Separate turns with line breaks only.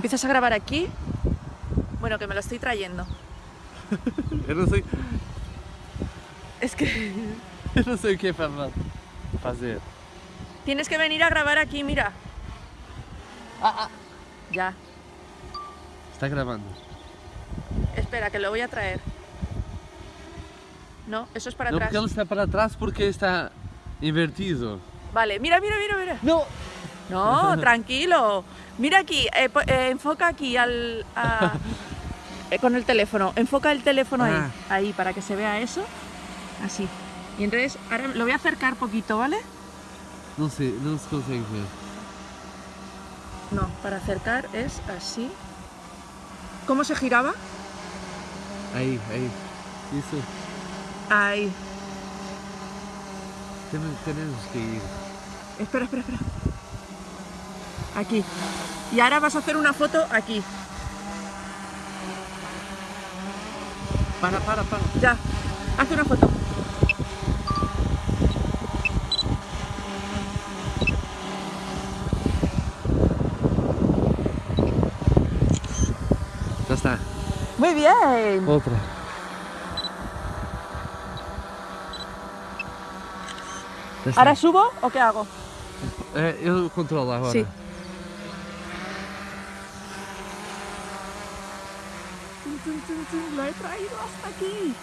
Empiezas a grabar aquí. Bueno, que me lo estoy trayendo.
Eu não sei,
Es que
eu não sei o que é fazer.
tienes que venir a grabar aquí, mira. Ya,
Está gravando.
espera, que lo voy a traer. No, eso es para atrás.
porque ele está para trás porque está invertido.
Vale, mira, mira, mira, mira.
Não!
No, tranquilo. Mira aquí, eh, eh, enfoca aquí al, a- eh, con el teléfono. Enfoca el teléfono ahí,
Ah.
ahí, para que se vea eso. Así. Y entonces, ahora lo voy a acercar poquito, ¿vale?
Não sei, não se consegue ver.
No, para acercar es así. ¿Cómo se giraba?
Isso.
Ahí.
Temos, temos que ir.
Espera, espera, espera. Aquí. Y ahora vas a hacer una foto aquí.
Para, para, para.
Ya. Haz una foto.
Já está.
Muy bien.
Está.
¿Ahora subo o qué hago?
É, eu controlo agora.
Sí. Lo he traído hasta aquí.